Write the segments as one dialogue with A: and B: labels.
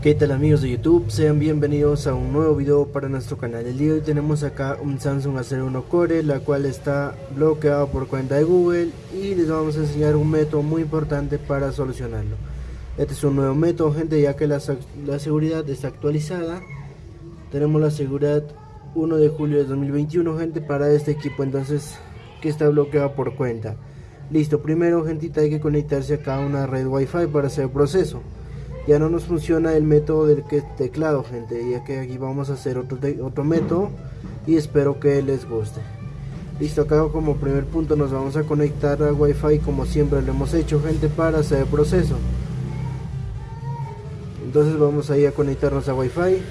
A: ¿Qué tal amigos de YouTube? Sean bienvenidos a un nuevo video para nuestro canal. El día de hoy tenemos acá un Samsung A01 Core, la cual está bloqueado por cuenta de Google y les vamos a enseñar un método muy importante para solucionarlo. Este es un nuevo método, gente, ya que la, la seguridad está actualizada. Tenemos la seguridad 1 de julio de 2021, gente, para este equipo, entonces, que está bloqueado por cuenta. Listo, primero, gentita, hay que conectarse acá a una red Wi-Fi para hacer el proceso ya no nos funciona el método del teclado gente ya que aquí vamos a hacer otro, otro método y espero que les guste. Listo acá como primer punto nos vamos a conectar a wifi como siempre lo hemos hecho gente para hacer el proceso. Entonces vamos a ir a conectarnos a wifi.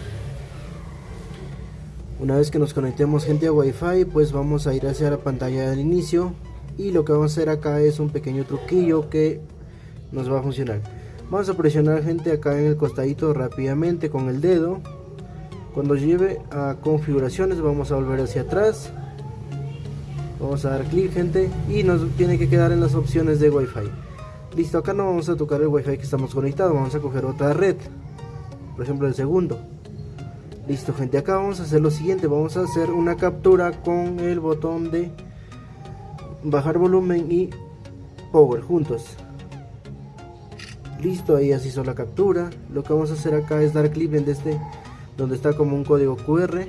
A: Una vez que nos conectemos gente a wifi pues vamos a ir hacia la pantalla del inicio y lo que vamos a hacer acá es un pequeño truquillo que nos va a funcionar Vamos a presionar gente acá en el costadito rápidamente con el dedo. Cuando lleve a configuraciones vamos a volver hacia atrás. Vamos a dar clic gente y nos tiene que quedar en las opciones de Wi-Fi. Listo, acá no vamos a tocar el Wi-Fi que estamos conectados, vamos a coger otra red. Por ejemplo el segundo. Listo gente, acá vamos a hacer lo siguiente, vamos a hacer una captura con el botón de bajar volumen y power juntos listo ahí así hizo la captura. Lo que vamos a hacer acá es dar clic en este donde está como un código QR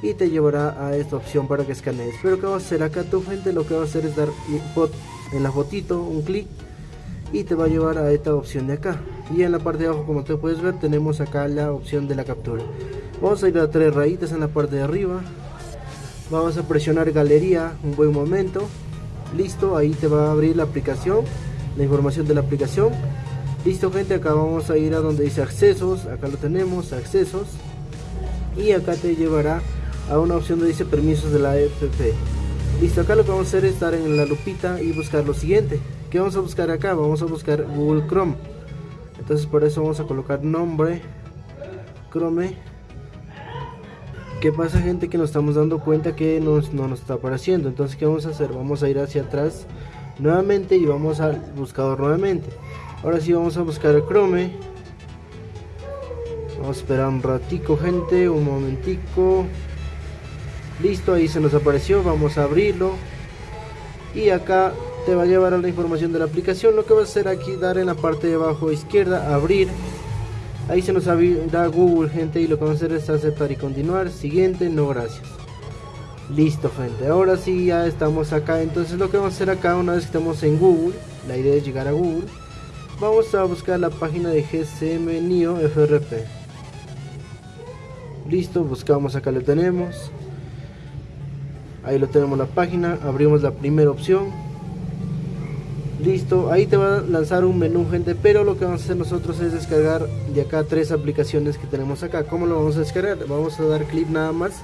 A: y te llevará a esta opción para que escanees. Pero que va a hacer acá tu gente lo que va a hacer es dar en la fotito un clic y te va a llevar a esta opción de acá. Y en la parte de abajo como te puedes ver tenemos acá la opción de la captura. Vamos a ir a tres rayitas en la parte de arriba. Vamos a presionar galería un buen momento. Listo ahí te va a abrir la aplicación la información de la aplicación listo gente acá vamos a ir a donde dice accesos. Acá lo tenemos accesos. Y acá te llevará a una opción donde dice permisos de la app listo acá lo que vamos a hacer es estar en la lupita y buscar lo siguiente. Que vamos a buscar acá vamos a buscar google chrome. Entonces por eso vamos a colocar nombre chrome. ¿Qué pasa gente que nos estamos dando cuenta que no nos está apareciendo? Entonces ¿qué vamos a hacer? Vamos a ir hacia atrás nuevamente y vamos al buscador nuevamente ahora sí vamos a buscar el Chrome. Vamos a esperar un ratico gente un momentico. Listo ahí se nos apareció vamos a abrirlo. Y acá te va a llevar a la información de la aplicación. Lo que va a hacer aquí dar en la parte de abajo izquierda abrir. Ahí se nos abrirá Google gente y lo que vamos a hacer es aceptar y continuar. Siguiente no gracias. Listo gente ahora sí ya estamos acá. Entonces lo que vamos a hacer acá una vez que estemos en Google la idea es llegar a Google vamos a buscar la página de GSM NIO FRP listo buscamos acá lo tenemos. Ahí lo tenemos la página abrimos la primera opción. Listo ahí te va a lanzar un menú gente pero lo que vamos a hacer nosotros es descargar de acá tres aplicaciones que tenemos acá. ¿cómo lo vamos a descargar? vamos a dar clic nada más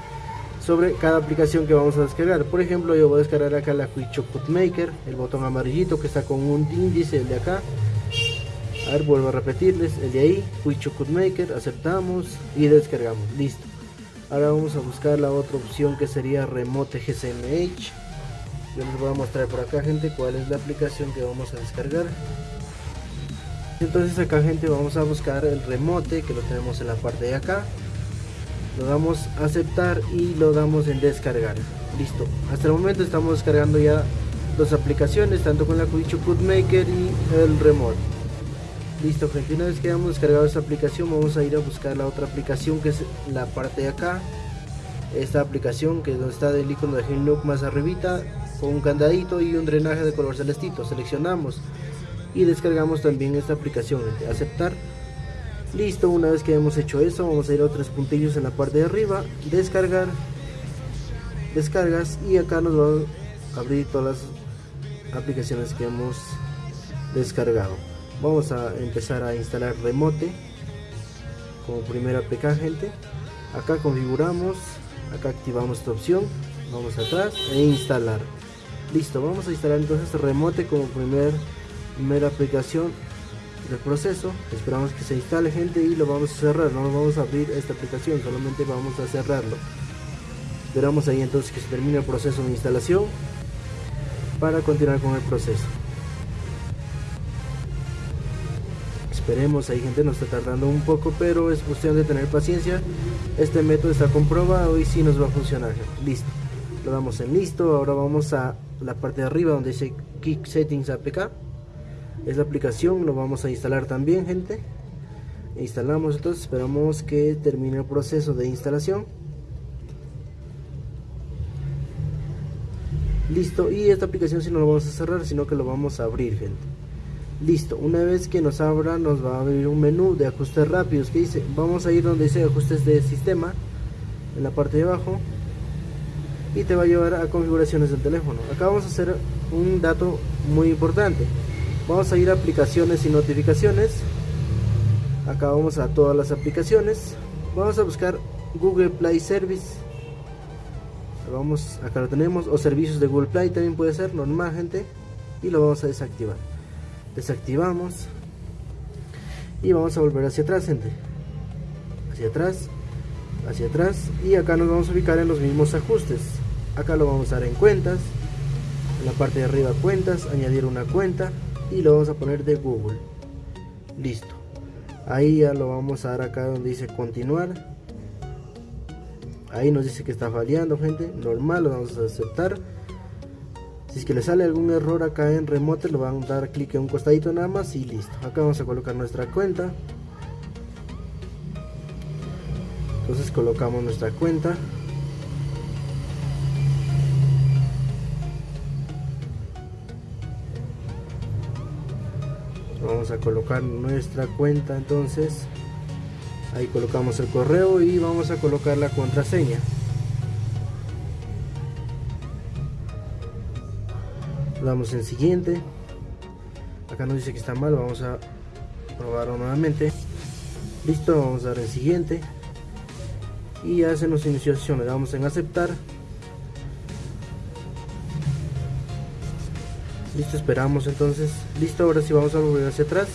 A: sobre cada aplicación que vamos a descargar. Por ejemplo yo voy a descargar acá la Quick Maker el botón amarillito que está con un índice el de acá a ver vuelvo a repetirles el de ahí Quick Maker aceptamos y descargamos listo. Ahora vamos a buscar la otra opción que sería Remote GSMH yo les voy a mostrar por acá gente cuál es la aplicación que vamos a descargar. Entonces acá gente vamos a buscar el remote que lo tenemos en la parte de acá. Lo damos a aceptar y lo damos en descargar. Listo. Hasta el momento estamos descargando ya dos aplicaciones tanto con la Cuicho Maker y el remote listo gente una vez que hayamos descargado esta aplicación vamos a ir a buscar la otra aplicación que es la parte de acá. Esta aplicación que es donde está el icono de Hinlook más arribita con un candadito y un drenaje de color celestito. Seleccionamos y descargamos también esta aplicación aceptar. Listo una vez que hemos hecho eso vamos a ir a otros puntillos en la parte de arriba descargar descargas y acá nos va a abrir todas las aplicaciones que hemos descargado vamos a empezar a instalar remote como primera APK gente. Acá configuramos acá activamos esta opción vamos atrás e instalar. Listo vamos a instalar entonces remote como primer primera aplicación del proceso. Esperamos que se instale gente y lo vamos a cerrar. No vamos a abrir esta aplicación solamente vamos a cerrarlo. Esperamos ahí entonces que se termine el proceso de instalación para continuar con el proceso esperemos ahí gente nos está tardando un poco pero es cuestión de tener paciencia. Este método está comprobado y si nos va a funcionar. Listo lo damos en listo ahora vamos a la parte de arriba donde dice Kick Settings APK es la aplicación lo vamos a instalar también gente. Instalamos entonces esperamos que termine el proceso de instalación. Listo y esta aplicación si no lo vamos a cerrar sino que lo vamos a abrir gente listo una vez que nos abra nos va a abrir un menú de ajustes rápidos que dice vamos a ir donde dice ajustes de sistema en la parte de abajo y te va a llevar a configuraciones del teléfono. Acá vamos a hacer un dato muy importante. Vamos a ir a aplicaciones y notificaciones. Acá vamos a todas las aplicaciones. Vamos a buscar Google Play Service. Vamos acá lo tenemos. O servicios de Google Play también puede ser normal gente. Y lo vamos a desactivar desactivamos y vamos a volver hacia atrás gente. Hacia atrás hacia atrás y acá nos vamos a ubicar en los mismos ajustes. Acá lo vamos a dar en cuentas en la parte de arriba cuentas añadir una cuenta y lo vamos a poner de Google. Listo. Ahí ya lo vamos a dar acá donde dice continuar. Ahí nos dice que está fallando gente. Normal lo vamos a aceptar si es que le sale algún error acá en remote lo van a dar clic en un costadito nada más y listo. Acá vamos a colocar nuestra cuenta. Entonces colocamos nuestra cuenta. Vamos a colocar nuestra cuenta entonces. Ahí colocamos el correo y vamos a colocar la contraseña damos en siguiente. Acá nos dice que está mal vamos a probarlo nuevamente. Listo vamos a dar en siguiente. Y ya se nos inició sesión le damos en aceptar. Listo esperamos entonces. Listo ahora sí vamos a volver hacia atrás.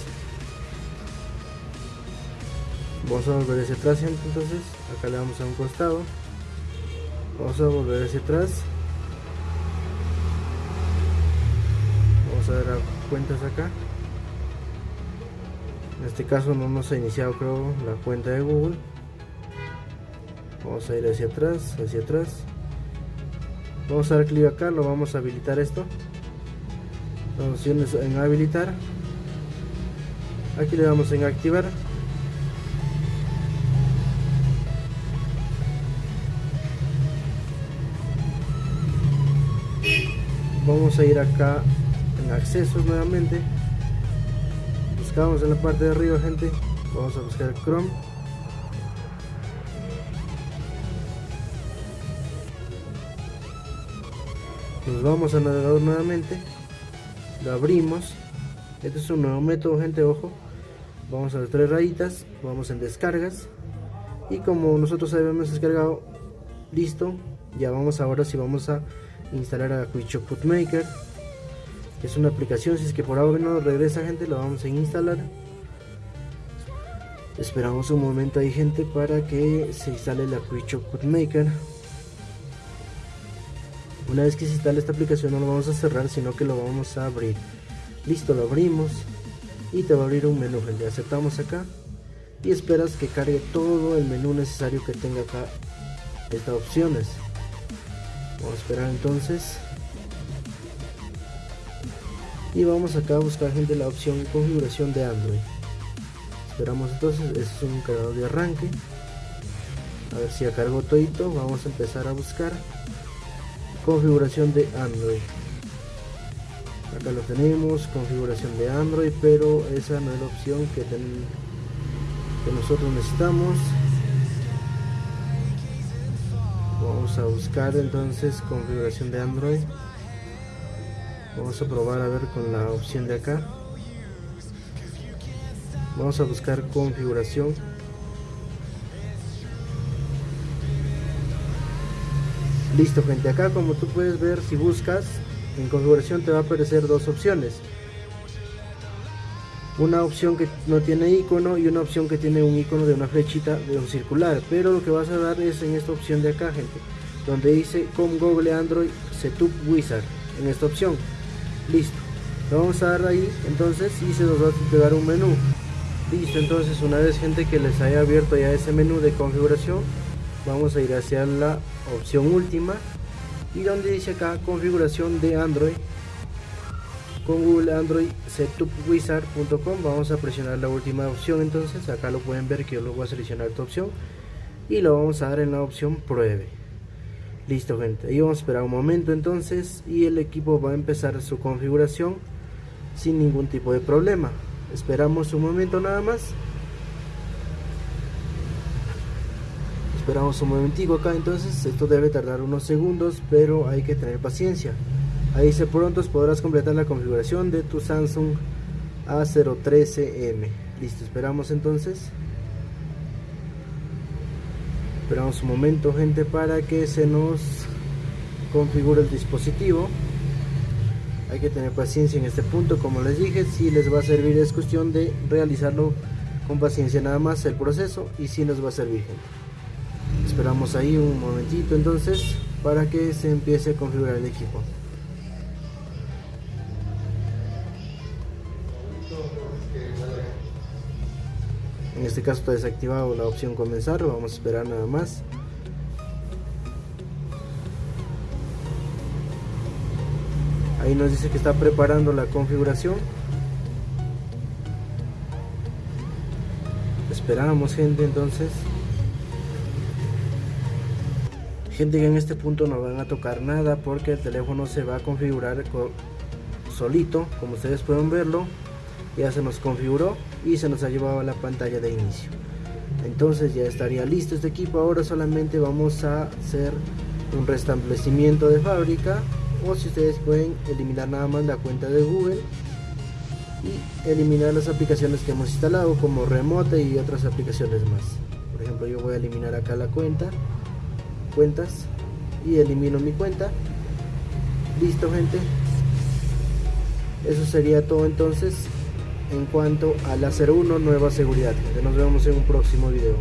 A: Vamos a volver hacia atrás entonces. Acá le damos a un costado. Vamos a volver hacia atrás a cuentas acá. En este caso no nos ha iniciado creo la cuenta de google. Vamos a ir hacia atrás hacia atrás. Vamos a dar clic acá lo vamos a habilitar esto. Opciones en habilitar. Aquí le damos en activar. Vamos a ir acá accesos nuevamente. Buscamos en la parte de arriba gente. Vamos a buscar Chrome. Nos vamos a navegador nuevamente. Lo abrimos. Este es un nuevo método gente ojo. Vamos a las tres rayitas. Vamos en descargas. Y como nosotros habíamos descargado listo. Ya vamos ahora si vamos a instalar a Quickshop Maker es una aplicación si es que por ahora no regresa gente lo vamos a instalar esperamos un momento ahí gente para que se instale la Quickshop Maker una vez que se instale esta aplicación no lo vamos a cerrar, sino que lo vamos a abrir. Listo, lo abrimos y te va a abrir un menú, gente. Aceptamos acá y esperas que cargue todo el menú necesario que tenga acá estas opciones. Vamos a esperar entonces. Y vamos acá a buscar gente la opción configuración de Android. Esperamos entonces, este es un cargador de arranque. A ver si ya cargó todito. Vamos a empezar a buscar configuración de Android acá lo tenemos configuración de Android pero esa no es la opción que, que nosotros necesitamos vamos a buscar entonces configuración de Android vamos a probar a ver con la opción de acá vamos a buscar configuración Listo gente, acá como tú puedes ver si buscas en configuración te va a aparecer dos opciones. Una opción que no tiene icono y una opción que tiene un icono de una flechita de un circular. Pero lo que vas a dar es en esta opción de acá gente, donde dice con Google Android Setup Wizard, en esta opción. Listo. Lo vamos a dar ahí. Entonces y se nos va a dar un menú. listo entonces una vez gente que les haya abierto ya ese menú de configuración vamos a ir hacia la opción última. Y donde dice acá configuración de Android. Con Google Android setupwizard.com vamos a presionar la última opción. Entonces acá lo pueden ver que yo lo voy a seleccionar esta opción. Y lo vamos a dar en la opción pruebe listo gente. Ahí vamos a esperar un momento entonces y el equipo va a empezar su configuración sin ningún tipo de problema. Esperamos un momento nada más. Esperamos un momentico acá entonces. Esto debe tardar unos segundos pero hay que tener paciencia. Ahí dice pronto podrás completar la configuración de tu Samsung A013M listo esperamos entonces esperamos un momento gente para que se nos configure el dispositivo. Hay que tener paciencia en este punto como les dije si les va a servir es cuestión de realizarlo con paciencia nada más el proceso y si nos va a servir gente. Esperamos ahí un momentito entonces para que se empiece a configurar el equipo en este caso está desactivado la opción comenzar vamos a esperar nada más. Ahí nos dice que está preparando la configuración. Esperamos gente entonces. Gente que en este punto no van a tocar nada porque el teléfono se va a configurar solito como ustedes pueden verlo. Ya se nos configuró y se nos ha llevado a la pantalla de inicio. Entonces ya estaría listo este equipo. Ahora solamente vamos a hacer un restablecimiento de fábrica o si ustedes pueden eliminar nada más la cuenta de Google y eliminar las aplicaciones que hemos instalado como remote y otras aplicaciones más. Por ejemplo yo voy a eliminar acá la cuenta cuentas y elimino mi cuenta. Listo gente. Eso sería todo entonces en cuanto a la 01 nueva seguridad. Nos vemos en un próximo video